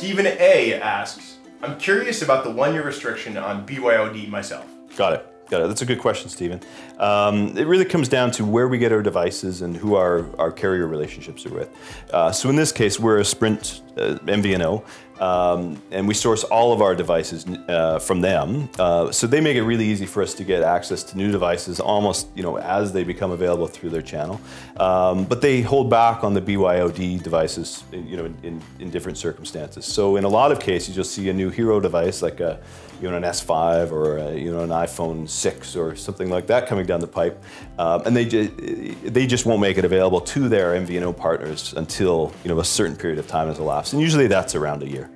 Stephen A asks, I'm curious about the one year restriction on BYOD myself. Got it. Got it. That's a good question, Stephen. Um, it really comes down to where we get our devices and who our, our carrier relationships are with. Uh, so in this case, we're a Sprint MVNO, um, and we source all of our devices uh, from them. Uh, so they make it really easy for us to get access to new devices almost you know as they become available through their channel. Um, but they hold back on the BYOD devices you know in, in, different circumstances. So in a lot of cases, you'll see a new hero device like a you know an S5 or a, you know an iPhone 6 or something like that coming down the pipe, um, and they they just won't make it available to their MVNO partners until you know a certain period of time has elapsed, and usually that's around a year.